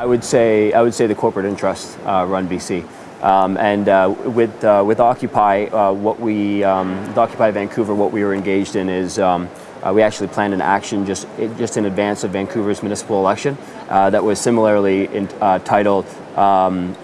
I would say I would say the corporate interests uh, run BC. Um, and uh, with, uh, with Occupy, uh, what we, um, with Occupy Vancouver, what we were engaged in is um, uh, we actually planned an action just, just in advance of Vancouver's municipal election uh, that was similarly in, titled, um,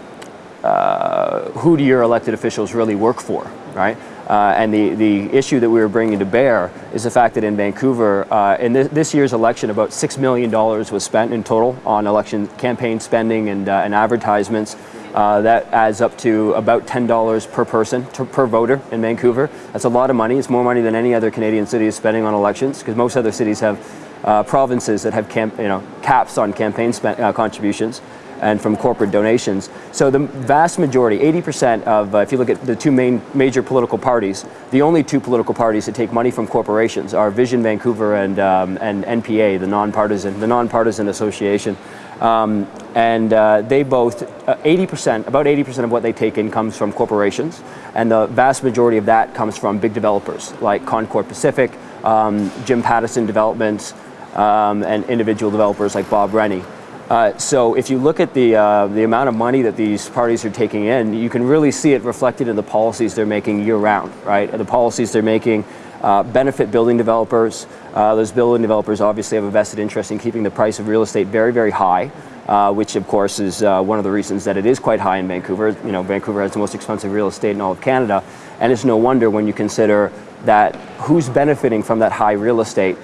Who do your elected officials really work for, right? Uh, and the, the issue that we were bringing to bear is the fact that in Vancouver, uh, in th this year's election, about $6 million was spent in total on election campaign spending and, uh, and advertisements. Uh, that adds up to about $10 per person, per voter in Vancouver. That's a lot of money. It's more money than any other Canadian city is spending on elections because most other cities have uh, provinces that have you know, caps on campaign uh, contributions and from corporate donations. So the vast majority, 80% of, uh, if you look at the two main major political parties, the only two political parties that take money from corporations are Vision Vancouver and, um, and NPA, the nonpartisan, the nonpartisan association. Um, and uh, they both, 80%, uh, about 80% of what they take in comes from corporations, and the vast majority of that comes from big developers like Concord Pacific, um, Jim Pattison Developments, um, and individual developers like Bob Rennie. Uh, so if you look at the, uh, the amount of money that these parties are taking in, you can really see it reflected in the policies they're making year round, right? The policies they're making uh, benefit building developers. Uh, those building developers obviously have a vested interest in keeping the price of real estate very, very high, uh, which of course is uh, one of the reasons that it is quite high in Vancouver. You know, Vancouver has the most expensive real estate in all of Canada, and it's no wonder when you consider that who's benefiting from that high real estate